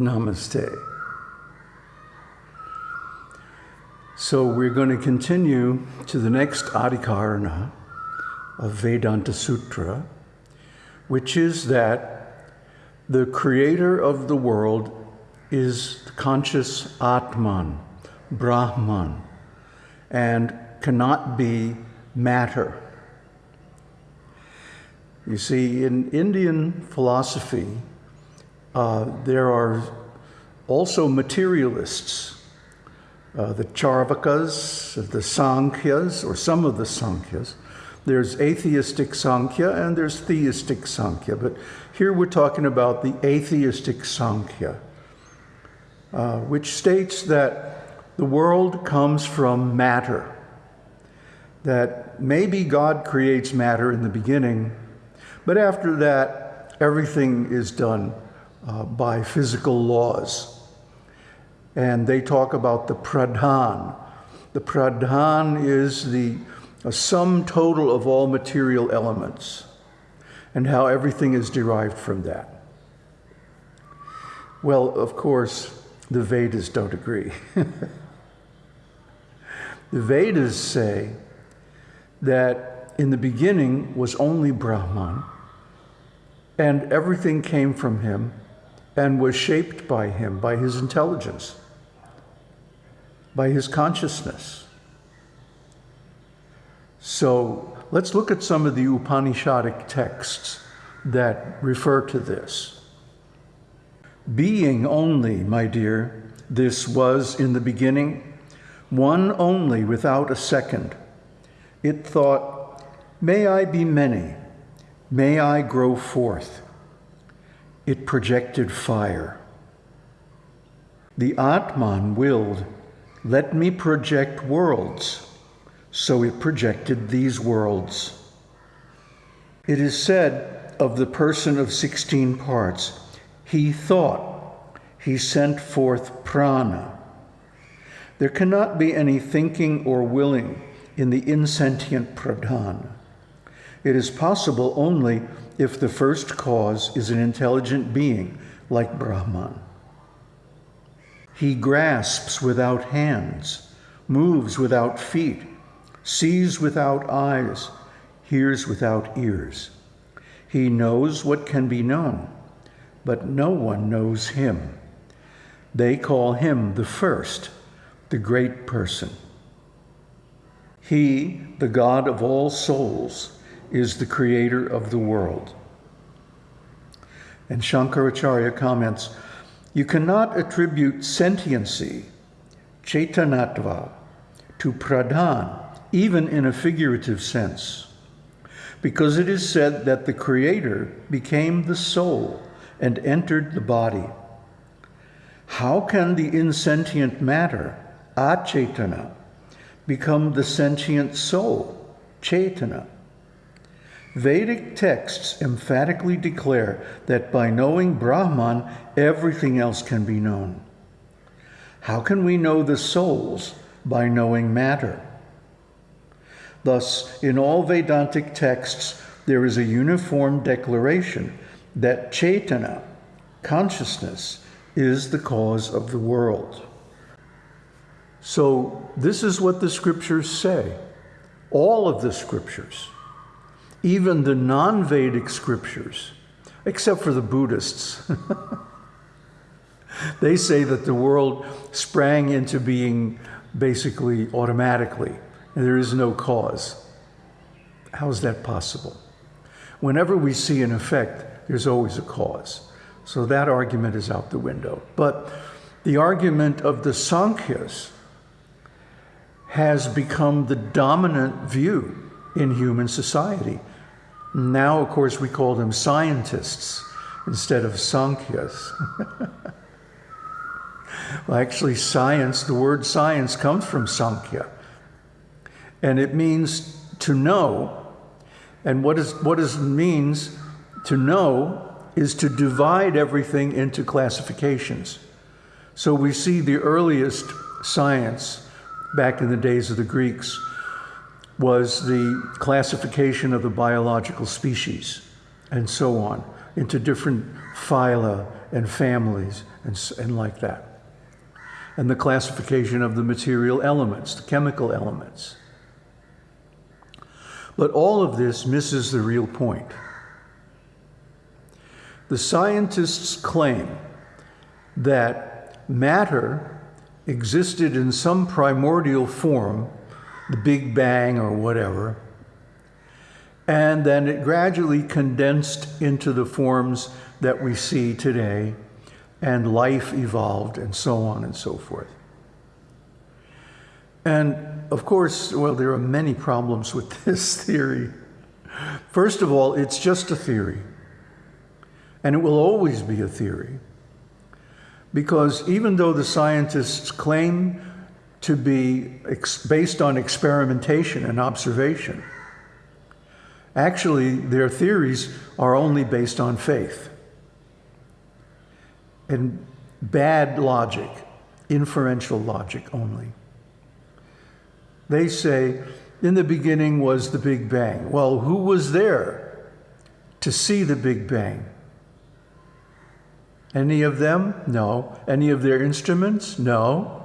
Namaste. So we're going to continue to the next Adhikarana of Vedanta Sutra, which is that the creator of the world is the conscious Atman, Brahman, and cannot be matter. You see, in Indian philosophy, uh, there are also materialists, uh, the Charvakas, the Sankhyas, or some of the Sankhyas. There's atheistic Sankhya and there's theistic Sankhya, but here we're talking about the atheistic Sankhya, uh, which states that the world comes from matter, that maybe God creates matter in the beginning, but after that, everything is done uh, by physical laws. And they talk about the pradhan. The pradhan is the a sum total of all material elements and how everything is derived from that. Well, of course, the Vedas don't agree. the Vedas say that in the beginning was only Brahman, and everything came from him and was shaped by him, by his intelligence, by his consciousness. So let's look at some of the Upanishadic texts that refer to this. Being only, my dear, this was in the beginning, one only without a second. It thought, May I be many, may I grow forth. It projected fire. The Atman willed, Let me project worlds. So it projected these worlds. It is said of the person of 16 parts, he thought, he sent forth prana. There cannot be any thinking or willing in the insentient pradhan. It is possible only if the first cause is an intelligent being like Brahman. He grasps without hands, moves without feet, sees without eyes, hears without ears. He knows what can be known, but no one knows him. They call him the first, the great person. He, the God of all souls, is the creator of the world. And Shankaracharya comments, you cannot attribute sentiency, chetanatva, to pradhan, even in a figurative sense, because it is said that the creator became the soul and entered the body. How can the insentient matter, achetana, become the sentient soul, chetana? Vedic texts emphatically declare that by knowing Brahman, everything else can be known. How can we know the souls by knowing matter? Thus, in all Vedantic texts, there is a uniform declaration that Chaitanya, consciousness, is the cause of the world. So, this is what the scriptures say. All of the scriptures even the non Vedic scriptures, except for the Buddhists. they say that the world sprang into being basically automatically, and there is no cause. How is that possible? Whenever we see an effect, there's always a cause. So that argument is out the window. But the argument of the Sankhyas has become the dominant view in human society. Now, of course, we call them scientists instead of Sankhya's. well, actually, science, the word science comes from Sankhya. And it means to know. And what, is, what is, means to know is to divide everything into classifications. So we see the earliest science back in the days of the Greeks was the classification of the biological species and so on. into different phyla and families and, and like that. And the classification of the material elements, the chemical elements. But all of this misses the real point. The scientists claim that matter existed in some primordial form, the Big Bang or whatever, and then it gradually condensed into the forms that we see today, and life evolved, and so on and so forth. And of course, well, there are many problems with this theory. First of all, it's just a theory, and it will always be a theory. Because even though the scientists claim to be based on experimentation and observation, actually their theories are only based on faith and bad logic, inferential logic only. They say, in the beginning was the Big Bang. Well, who was there to see the Big Bang? Any of them? No. Any of their instruments? No.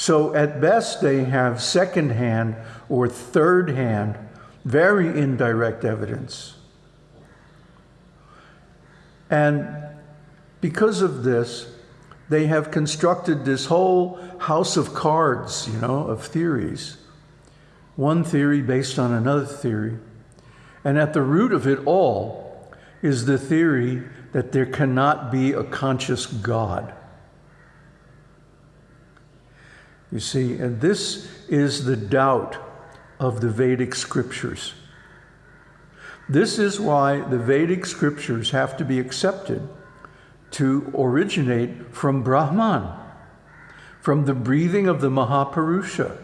So at best, they have second-hand or third-hand, very indirect evidence. And because of this, they have constructed this whole house of cards, you know, of theories. One theory based on another theory. And at the root of it all is the theory that there cannot be a conscious God. You see, and this is the doubt of the Vedic scriptures. This is why the Vedic scriptures have to be accepted to originate from Brahman, from the breathing of the Mahapurusha.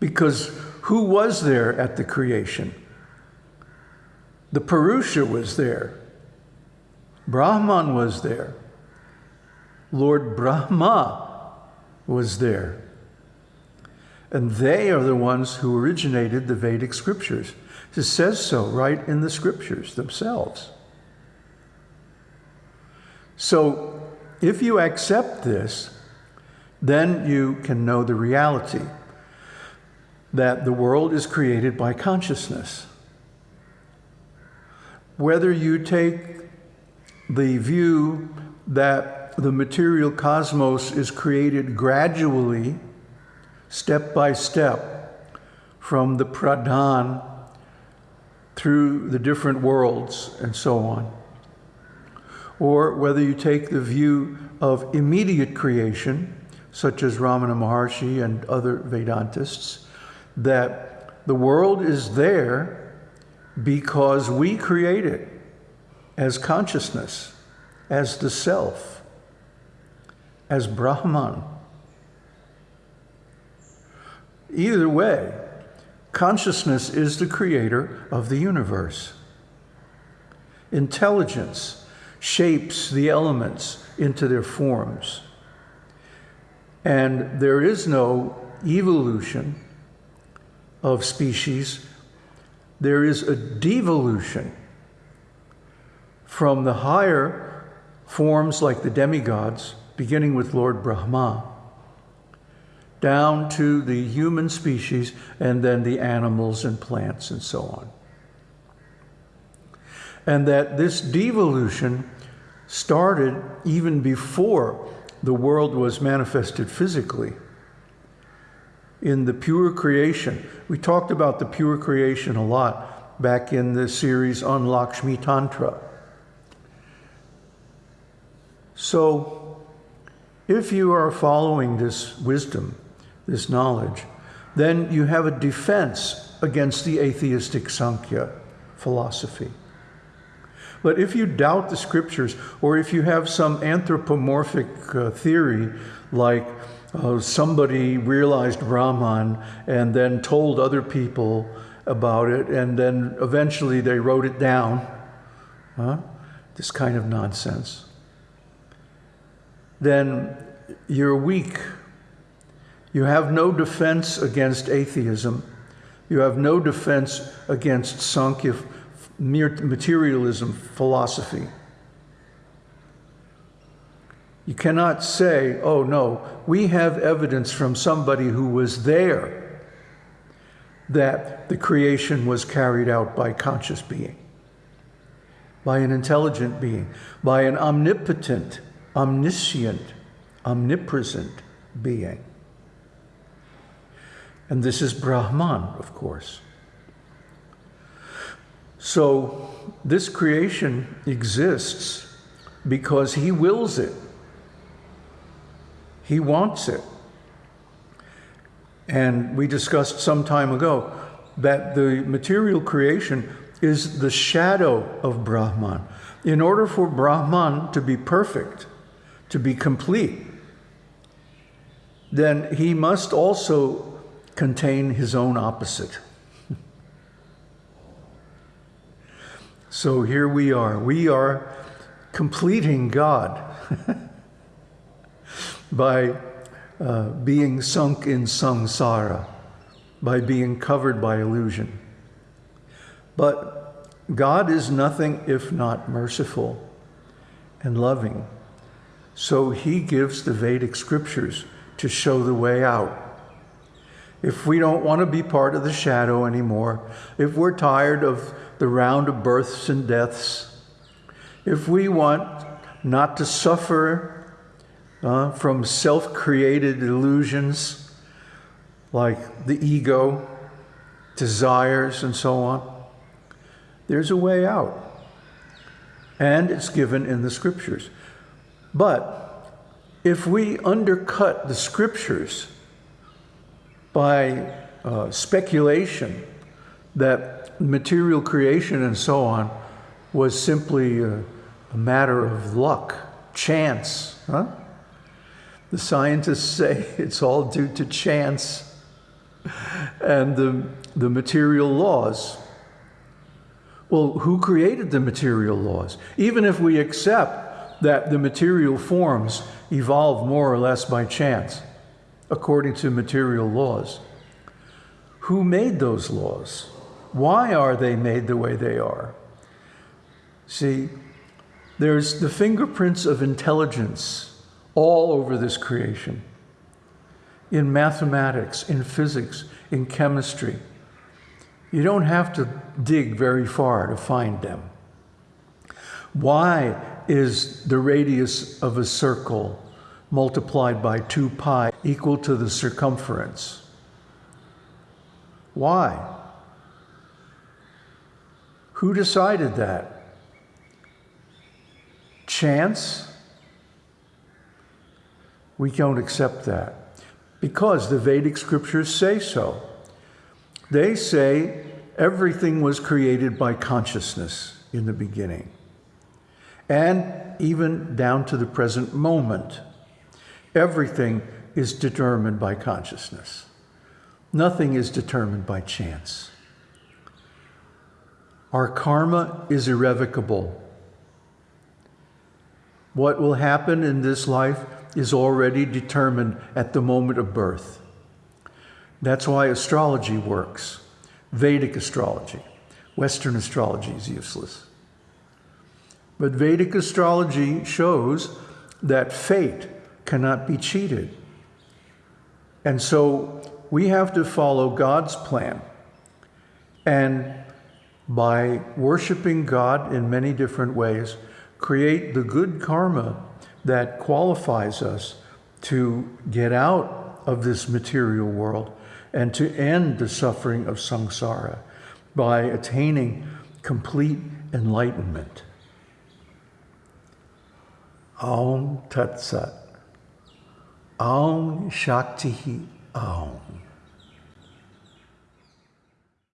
Because who was there at the creation? The Purusha was there. Brahman was there. Lord Brahma was there. And they are the ones who originated the Vedic scriptures. It says so right in the scriptures themselves. So if you accept this, then you can know the reality that the world is created by consciousness whether you take the view that the material cosmos is created gradually, step by step, from the pradhan through the different worlds and so on, or whether you take the view of immediate creation, such as Ramana Maharshi and other Vedantists, that the world is there because we create it as consciousness, as the self, as Brahman. Either way, consciousness is the creator of the universe. Intelligence shapes the elements into their forms. And there is no evolution of species there is a devolution from the higher forms like the demigods, beginning with Lord Brahma, down to the human species and then the animals and plants and so on. And that this devolution started even before the world was manifested physically in the pure creation. We talked about the pure creation a lot back in the series on Lakshmi Tantra. So, if you are following this wisdom, this knowledge, then you have a defense against the atheistic Sankhya philosophy. But if you doubt the scriptures, or if you have some anthropomorphic uh, theory like uh, somebody realized Brahman and then told other people about it, and then eventually they wrote it down. Huh? This kind of nonsense. Then you're weak. You have no defense against atheism You have no defense against Sankhya mere materialism philosophy. You cannot say, oh no, we have evidence from somebody who was there that the creation was carried out by conscious being, by an intelligent being, by an omnipotent, omniscient, omnipresent being. And this is Brahman, of course. So this creation exists because he wills it. He wants it. And we discussed some time ago that the material creation is the shadow of Brahman. In order for Brahman to be perfect, to be complete, then he must also contain his own opposite. so here we are. We are completing God by uh, being sunk in samsara, by being covered by illusion. But God is nothing if not merciful and loving. So he gives the Vedic scriptures to show the way out. If we don't want to be part of the shadow anymore, if we're tired of the round of births and deaths, if we want not to suffer uh, from self created illusions like the ego, desires, and so on, there's a way out. And it's given in the scriptures. But if we undercut the scriptures by uh, speculation that material creation and so on was simply a, a matter of luck, chance, huh? The scientists say it's all due to chance and the, the material laws. Well, who created the material laws? Even if we accept that the material forms evolve more or less by chance, according to material laws. Who made those laws? Why are they made the way they are? See, there's the fingerprints of intelligence all over this creation. In mathematics, in physics, in chemistry. You don't have to dig very far to find them. Why is the radius of a circle multiplied by 2 pi equal to the circumference. Why? Who decided that? Chance? We don't accept that because the Vedic scriptures say so. They say everything was created by consciousness in the beginning and even down to the present moment. Everything is determined by consciousness. Nothing is determined by chance. Our karma is irrevocable. What will happen in this life is already determined at the moment of birth. That's why astrology works. Vedic astrology. Western astrology is useless. But Vedic astrology shows that fate cannot be cheated. And so we have to follow God's plan. And by worshiping God in many different ways, create the good karma that qualifies us to get out of this material world and to end the suffering of samsara by attaining complete enlightenment. Om Tat Sat. Om Shakti Om.